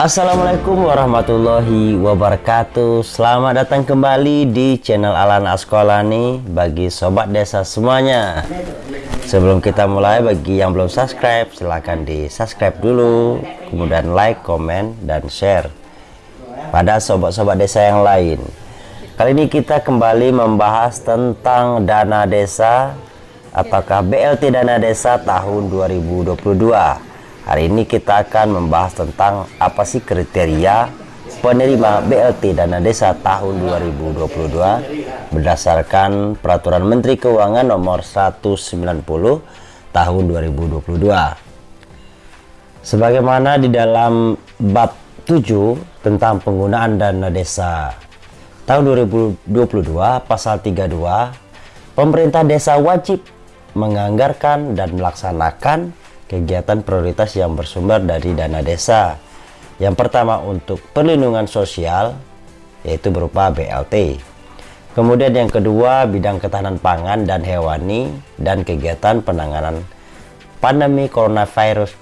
Assalamualaikum warahmatullahi wabarakatuh. Selamat datang kembali di channel Alan Askolani Bagi sobat desa semuanya. Sebelum kita mulai bagi yang belum subscribe Silahkan di subscribe dulu Kemudian like, komen, dan share Pada sobat-sobat desa yang lain. Kali ini kita kembali membahas tentang dana desa. Apakah BLT dana desa tahun 2022 Hari ini kita akan membahas tentang apa sih kriteria penerima BLT dana desa tahun 2022 berdasarkan peraturan Menteri Keuangan nomor 190 tahun 2022. Sebagaimana di dalam bab 7 tentang penggunaan dana desa tahun 2022 pasal 32 pemerintah desa wajib menganggarkan dan melaksanakan kegiatan prioritas yang bersumber dari dana desa. Yang pertama untuk perlindungan sosial, yaitu berupa BLT. Kemudian yang kedua bidang ketahanan pangan dan hewani dan kegiatan penanganan pandemi coronavirus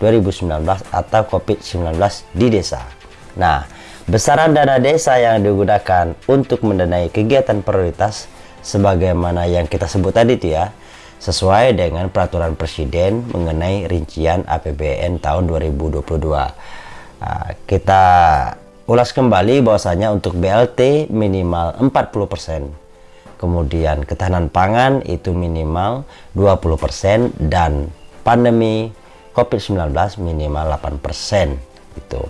2019 atau COVID-19 di desa. Nah, besaran dana desa yang digunakan untuk mendanai kegiatan prioritas sebagaimana yang kita sebut tadi itu ya, sesuai dengan peraturan presiden mengenai rincian APBN tahun 2022. Nah, kita ulas kembali bahwasanya untuk BLT minimal 40%. Kemudian ketahanan pangan itu minimal 20% dan pandemi COVID-19 minimal 8% itu.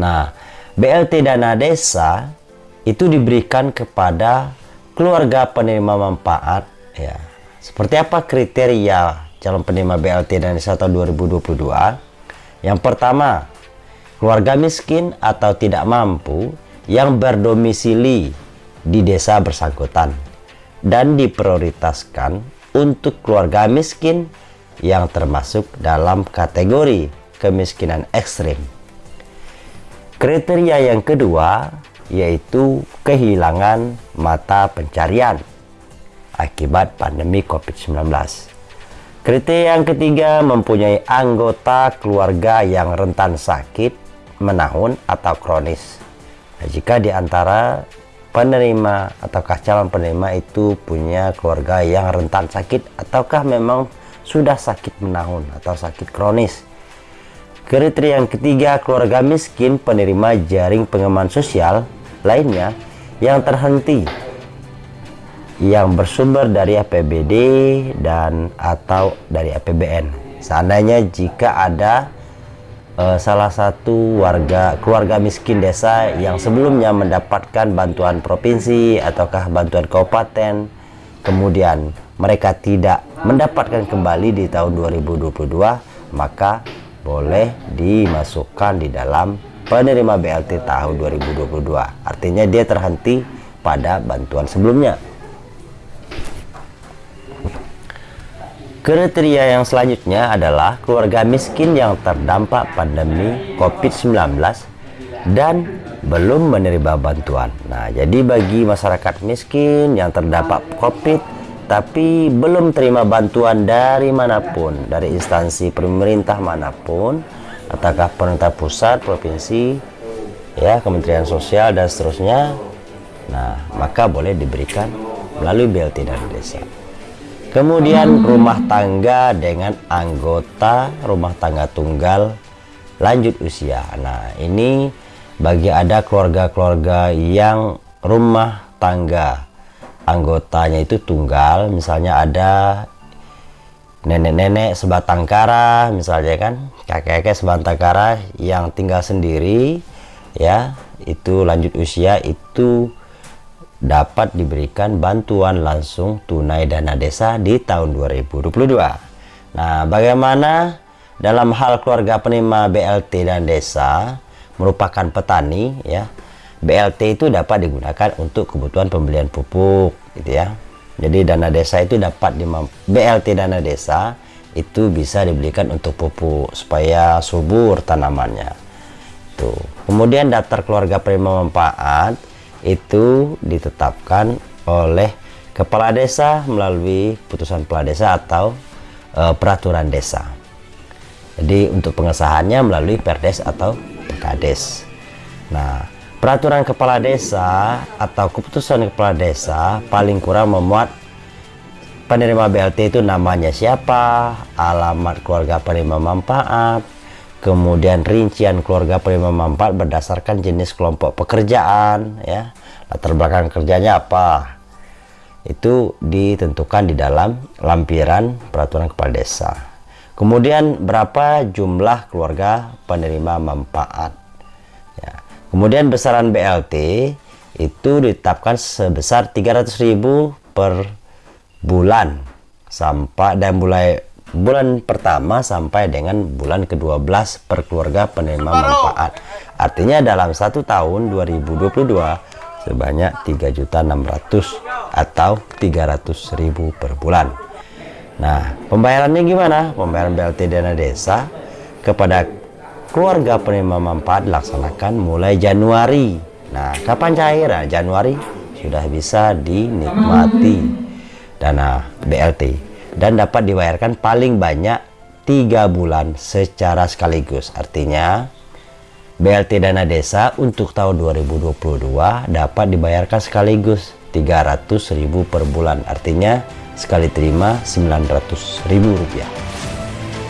Nah, BLT dana desa itu diberikan kepada keluarga penerima manfaat ya seperti apa kriteria calon penerima BLT dan desa tahun 2022? Yang pertama, keluarga miskin atau tidak mampu yang berdomisili di desa bersangkutan dan diprioritaskan untuk keluarga miskin yang termasuk dalam kategori kemiskinan ekstrim. Kriteria yang kedua yaitu kehilangan mata pencarian akibat pandemi COVID-19. Kriteria yang ketiga mempunyai anggota keluarga yang rentan sakit, menahun, atau kronis. Nah, jika di antara penerima ataukah calon penerima itu punya keluarga yang rentan sakit ataukah memang sudah sakit menahun atau sakit kronis. Kriteria yang ketiga keluarga miskin penerima jaring pengaman sosial lainnya yang terhenti yang bersumber dari APBD dan atau dari APBN. Seandainya jika ada uh, salah satu warga keluarga miskin desa yang sebelumnya mendapatkan bantuan provinsi ataukah bantuan kabupaten, kemudian mereka tidak mendapatkan kembali di tahun 2022, maka boleh dimasukkan di dalam penerima BLT tahun 2022. Artinya dia terhenti pada bantuan sebelumnya. Kriteria yang selanjutnya adalah keluarga miskin yang terdampak pandemi COVID-19 dan belum menerima bantuan. Nah, jadi bagi masyarakat miskin yang terdampak COVID tapi belum terima bantuan dari mana pun, dari instansi pemerintah mana pun, ataukah pemerintah pusat, provinsi, ya, Kementerian Sosial dan seterusnya. Nah, maka boleh diberikan melalui BLT dan desa. Kemudian rumah tangga dengan anggota rumah tangga tunggal lanjut usia. Nah, ini bagi ada keluarga-keluarga yang rumah tangga anggotanya itu tunggal, misalnya ada nenek-nenek sebatang kara, misalnya kan, kakek-kakek sebatang kara yang tinggal sendiri, ya, itu lanjut usia itu dapat diberikan bantuan langsung tunai dana desa di tahun 2022. Nah, bagaimana dalam hal keluarga penerima BLT dan desa merupakan petani ya. BLT itu dapat digunakan untuk kebutuhan pembelian pupuk gitu ya. Jadi dana desa itu dapat di BLT dana desa itu bisa dibelikan untuk pupuk supaya subur tanamannya. Tuh. Kemudian daftar keluarga penerima manfaat itu ditetapkan oleh kepala desa melalui putusan kepala desa atau e, peraturan desa. Jadi untuk pengesahannya melalui perdes atau Kades. Nah, peraturan kepala desa atau keputusan kepala desa paling kurang memuat penerima BLT itu namanya siapa, alamat keluarga penerima manfaat, kemudian rincian keluarga penerima manfaat berdasarkan jenis kelompok pekerjaan, ya, latar belakang kerjanya apa, itu ditentukan di dalam lampiran peraturan kepala desa. Kemudian berapa jumlah keluarga penerima manfaat. Ya. Kemudian besaran BLT itu ditetapkan sebesar 300.000 per bulan sampai dan mulai bulan pertama sampai dengan bulan ke-12 per keluarga penerima manfaat. Artinya dalam satu tahun 2022 sebanyak 3.600 atau 300.000 per bulan. Nah, pembayarannya gimana? Pembayaran BLT dana desa kepada keluarga penerima manfaat dilaksanakan mulai Januari. Nah, kapan cair? Nah, Januari sudah bisa dinikmati dana BLT dan dapat dibayarkan paling banyak tiga bulan secara sekaligus. Artinya BLT dana desa untuk tahun 2022 dapat dibayarkan sekaligus 300.000 per bulan. Artinya sekali terima 900.000 rupiah.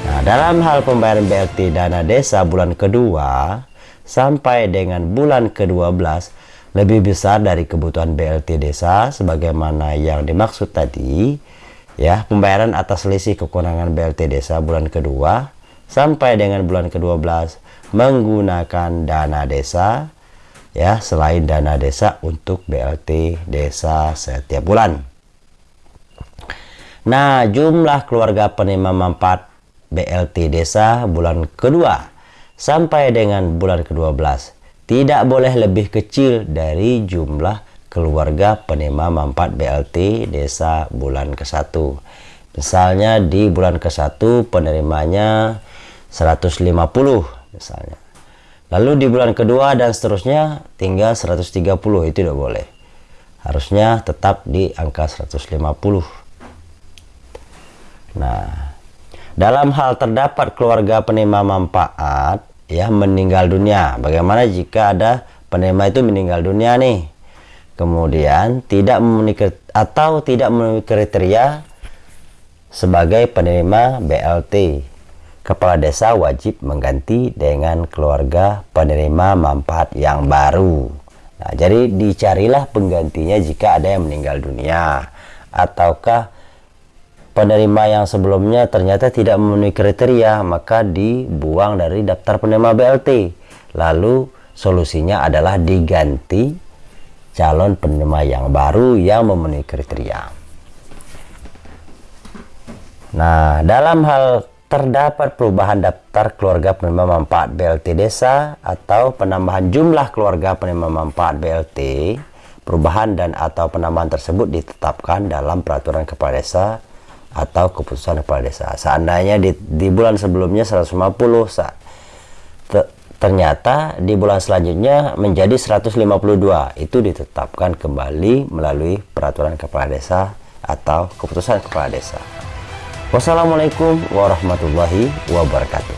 Nah, dalam hal pembayaran BLT dana desa bulan kedua sampai dengan bulan ke-12 lebih besar dari kebutuhan BLT desa sebagaimana yang dimaksud tadi ya pembayaran atas selisih kekurangan BLT desa bulan kedua sampai dengan bulan ke-12 menggunakan dana desa ya selain dana desa untuk BLT desa setiap bulan. Nah jumlah keluarga penerima manfaat BLT desa bulan kedua sampai dengan bulan ke-12 tidak boleh lebih kecil dari jumlah keluarga penerima manfaat BLT desa bulan ke-1 misalnya di bulan ke-1 penerimanya 150 misalnya. Lalu di bulan kedua dan seterusnya tinggal 130 itu tidak boleh. Harusnya tetap di angka 150 nah dalam hal terdapat keluarga penerima manfaat ya meninggal dunia. Bagaimana jika ada penerima itu meninggal dunia nih kemudian tidak memenuhi atau tidak memenuhi kriteria sebagai penerima BLT kepala desa wajib mengganti dengan keluarga penerima manfaat yang baru. Nah jadi dicarilah penggantinya jika ada yang meninggal dunia. Ataukah penerima yang sebelumnya ternyata tidak memenuhi kriteria maka dibuang dari daftar penerima BLT lalu solusinya adalah diganti calon penerima yang baru yang memenuhi kriteria. Nah, dalam hal terdapat perubahan daftar keluarga penerima manfaat BLT desa atau penambahan jumlah keluarga penerima manfaat BLT, perubahan dan atau penambahan tersebut ditetapkan dalam peraturan kepala desa atau keputusan kepala desa. Seandainya di, di bulan sebelumnya 150 saat ternyata di bulan selanjutnya menjadi 152 itu ditetapkan kembali melalui peraturan kepala desa atau keputusan kepala desa. Wassalamualaikum warahmatullahi wabarakatuh